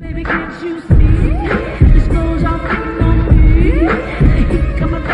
Baby, can't you see? This goes off on me. You come up